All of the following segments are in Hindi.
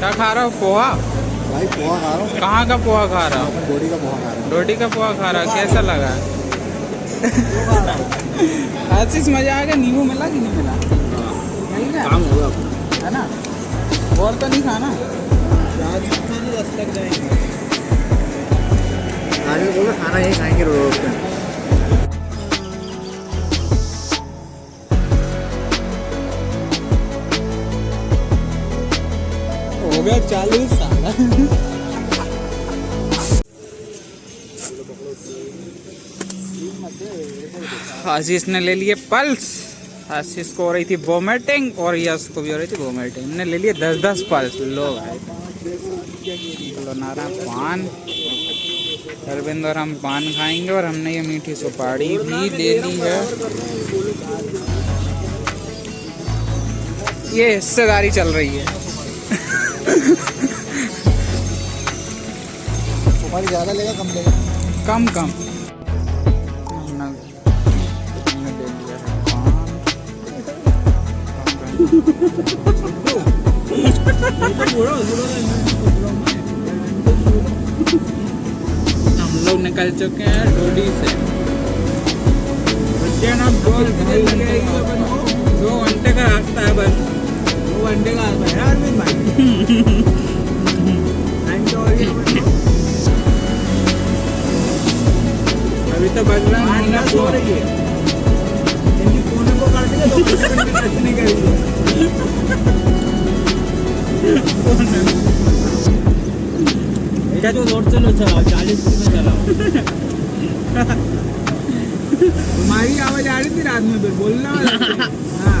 क्या खा रहा हो? पोहा? भाई पोहा खा रहा हूँ। कहाँ का पोहा खा रहा हूँ? बोड़ी का पोहा खा रहा रोटी का पोहा खा रहा कैसा लगा? आशीष मज़ा आ गया? नींबू मिला कि नहीं मिला? मिल गया काम होगा है ना? और तो नहीं खाना? राजस्थान तक जाएँगे। आगे बोलो खाना यही खाएँगे रोड पे गया चालू साल। आशीष ने ले लिए पल्स। आशीष को हो रही थी वोमिटिंग और यश को भी हो रही थी वोमिटिंग हमने ले लिए दस दस पल्स। लो भाई। लो नारा पान। अरविंद और हम पान खाएँगे और हमने ये मीठी सुपारी भी ले ली है। ये हिस्सेदारी चल रही है। सुपारी ज़्यादा लेगा कम लेगा? कम कम। हम लोग निकल चुके हैं डोडी से। बच्चे दो दो घंटे का रास्ता है बस। घंटे का है अरविंद भाई। तो अभी तो है आना सो रही है। इनकी कोने को काट के दो मिनट की टच नहीं करेगी बेटा तो रोड चलो चलाओ चालीस में चलाओ। तुम्हारी आवाज़ आ रही थी रात में फिर बोलना वाला हाँ।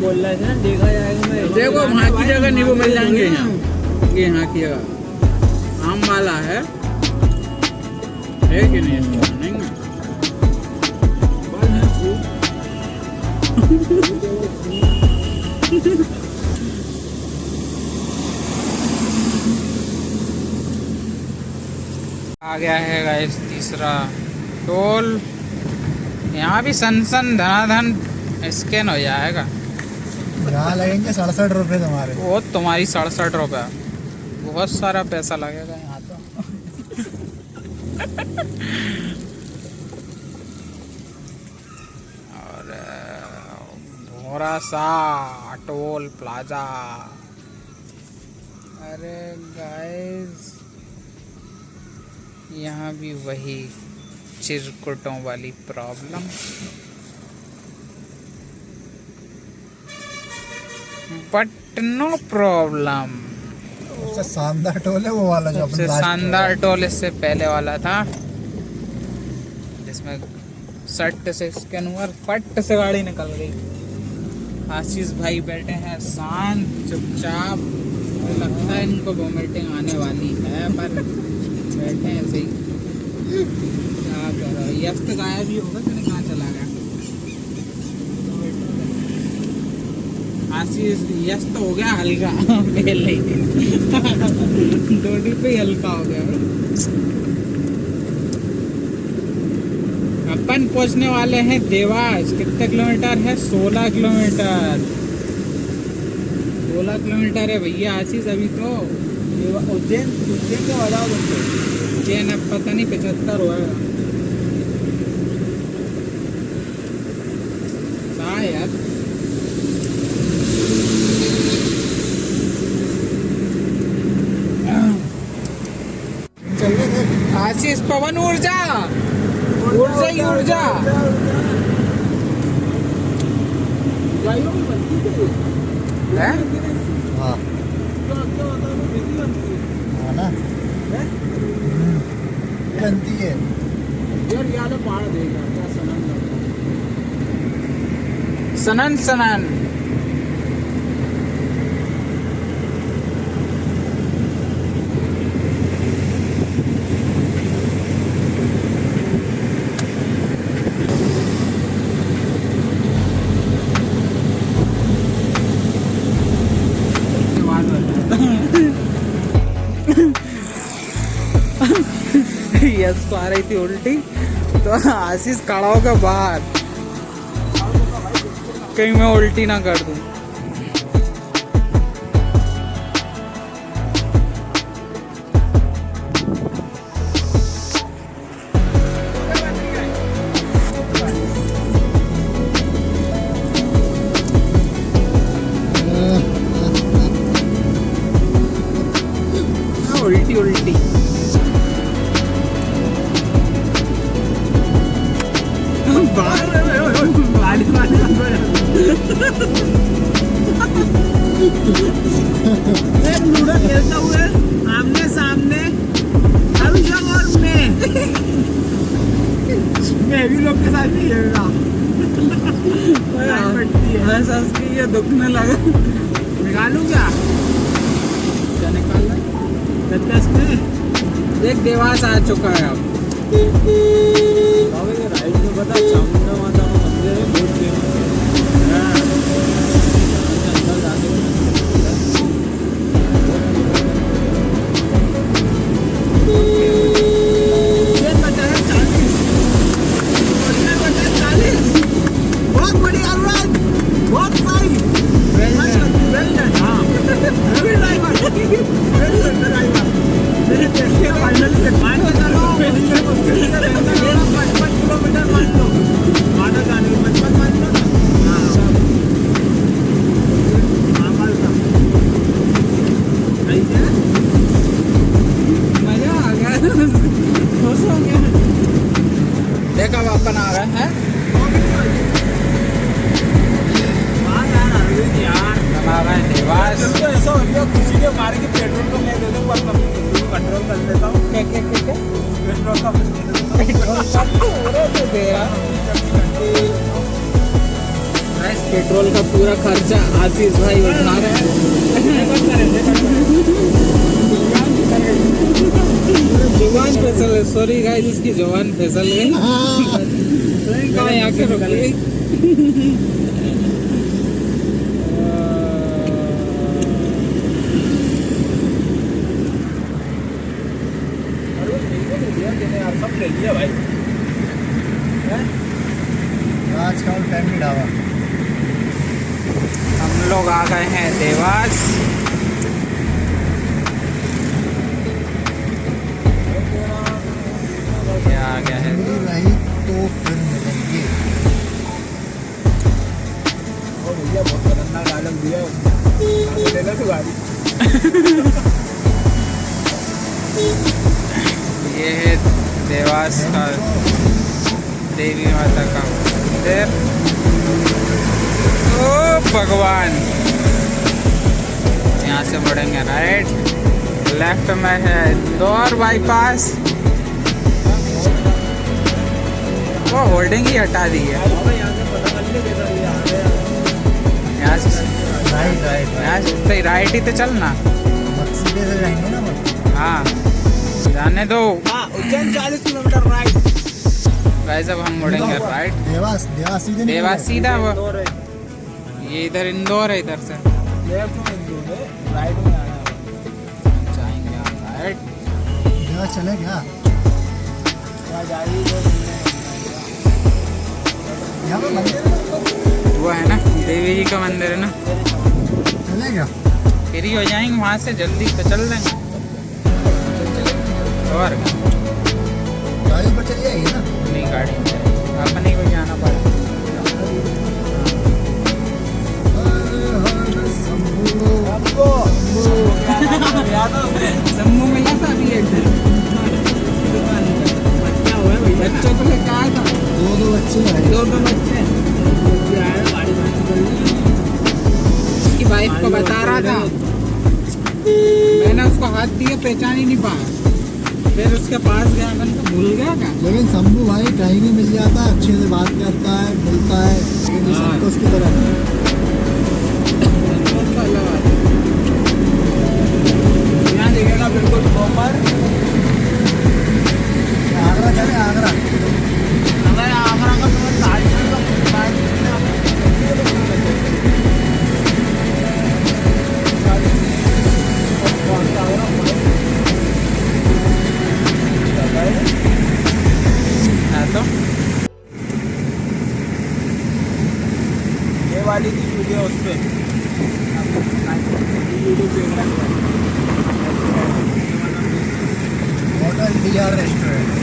बोल रहे थे, देखा जाएगा देखो, वहाँ की जगह नींबू मिल जाएँगे यहाँ। ये यहाँ की जगह। आम वाला है। कि नहीं? नहीं आ गया है गाइस तीसरा टोल। यहाँ भी सन सन धनाधन स्कैन हो जाएगा। लगेंगे सड़सठ रुपये तुम्हारे वो तुम्हारी सड़सठ रुपये बहुत सारा पैसा लगेगा यहाँ तो। और भोरा सा टोल प्लाजा। अरे गाइस यहाँ भी वही चिरकुटों वाली प्रॉब्लम बट नो प्रॉब्लम सबसे शानदार टोल है वो वाला जो सबसे शानदार टोल इससे पहले वाला था। जिसमें सट से स्कैन हुआ फट से गाड़ी निकल गई। आशीष भाई बैठे हैं शांत चुपचाप। लगता है इनको वोमिटिंग आने वाली है पर बैठे हैं ऐसे ही क्या करो यश तो गायब ही होगा मैंने कहाँ चला गया? आशीष, यश तो हो गया हल्का, पहले ही। डोडी पे ही हल्का हो गया। अपन पहुँचने वाले हैं देवास। कितने किलोमीटर है? सोलह किलोमीटर। सोलह किलोमीटर है भैया आशीष अभी तो। उज्जैन उज्जैन के तुमको चेन अब पता नहीं पचहत्तर हुआ शायद चल आशीष पवन ऊर्जा। ऊर्जा ही ऊर्जा। है? हाँ। हाँ ना? हम्म, सनन सनन। गैस को आ रही थी उल्टी तो आशीष खड़ा होगा बाहर। कहीं मैं उल्टी ना कर दूँ। हाँ, उल्टी उल्टी लूडो खेलता हुए आमने सामने अभिषेक और मैं। मैं भी लोग के साथ नहीं खेल रहा। है। ऐसा उसकी ये दुखने लगा। निकालू क्या? क्या निकाल रहा दस में? देख देवास आ चुका है अब। राइट में पता चामुंडा माता का मंदिर है बहुत फ़ेमस है ये आ गए हैं। देवास तो ऐसा हो गया खुशी के मारे कि पेट्रोल को मैं दे दूँ बस कंट्रोल कर लेता हूँ। क्या क्या क्या क्या? पेट्रोल का मैं दे देता पेट्रोल सब पूरा तो दे रहा पेट्रोल का पूरा खर्चा आशीष भाई उठा रहे हैं। ज़ुबान फिसल है। सॉरी गाइस इसकी ज़ुबान फिसल गई मैंने आके रुक ले का फैमिली ढाबा हम लोग आ गए हैं देवास क्या आ गया है। तो फिर मिलेंगे। भैया बहुत खतरनाक डायलॉग दिया आगे तू गाड़ी। ये है देवास का देवी माता का मंदिर। ओ भगवान! यहाँ से मुड़ेंगे राइट लेफ़्ट में है इंदौर बाईपास वो होल्डिंग ही हटा दी है। यहाँ से यहाँ से राइट राइट यहाँ से तो राइट ही तो चलना मत सीधे से जाएँगे ना हाँ जाने दो। हाँ उज्जैन चालीस किलोमीटर राइट वैसे अब हम मुड़ेंगे राइट देवास देवास सीधे देवास सीधा वो ये इधर इंदौर है इधर से। लेफ़्ट में इंदौर है राइट में आना है। जाएँगे राइट देवास चले क्या? यहाँ जा रही है? यहाँ पे मंदिर है ना? वो है ना देवी जी का मंदिर है ना। चले क्या फ्री हो जाएँगे वहाँ से जल्दी तो चल देंगे और? गाड़ी पर चली जाएगी ना? अपनी गाड़ी में अपने को जाना पड़ेगा हर को बता रहा था। मैंने उसको हाथ दिया, पहचान ही नहीं पाया। फिर उसके पास गया, मैंने भूल गया क्या? लेकिन शंभू भाई कहीं भी मिल जाता है, अच्छे से बात करता है मिलता हाँ। वीडियो उस पे वीडियो देख रहा है होटल डी आर रेस्टोरेंट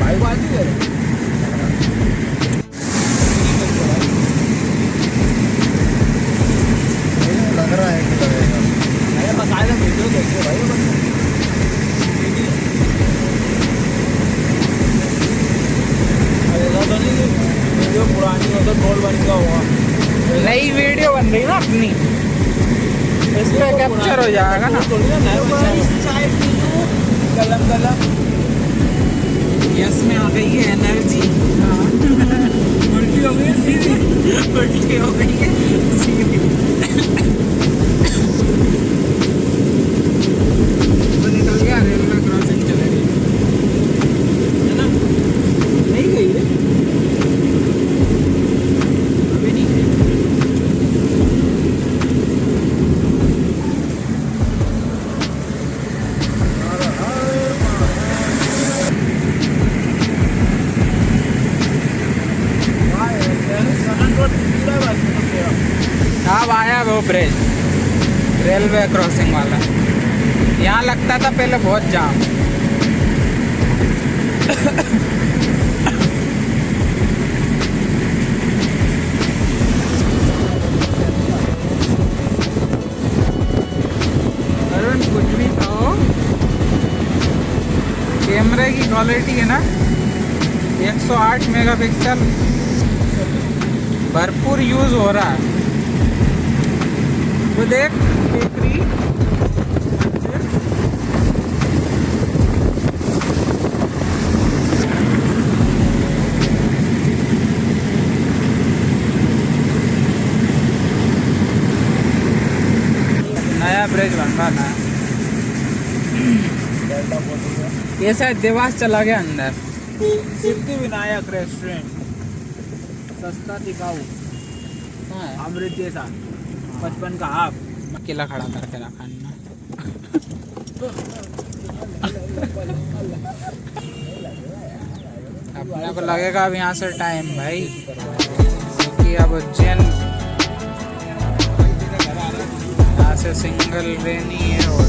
हाँ बाजू है लग रहा है कि लगेगा अरे मसाले वीडियो देखते भाई ऐसा तो नहीं कि वीडियो पुरानी हो तो बन का हुआ नई वीडियो बन रही ना अपनी। इस पे कैप्चर हो जाएगा ना। गलम गलम यस में आ गई है एनर्जी उल्टी हो गई सीधी। उल्टी हो गई है सीधी तो निकल गया रेलवे क्रॉसिंग चले गई है ना नहीं गई है अभी नहीं गई अब आया वो ब्रिज रेलवे क्रॉसिंग वाला। यहाँ लगता था पहले बहुत जाम। अरुण, कुछ भी कहो। कैमरे की क्वालिटी है ना? 108 मेगापिक्सल। भरपूर यूज़ हो रहा है। वो देख टेकरी नया ब्रिज बन रहा नया ये शायद देवास चला गया अंदर। सिद्धि विनायक रेस्टोरेंट। सस्ता टिकाऊ हाँ। अमृत जैसा। पचपन का हाफ़ अकेला खड़ा करके रखा ना। अपने को लगेगा अब यहाँ से टाइम भाई। क्योंकि अब उज्जैन यहाँ से सिंगल रेनी है और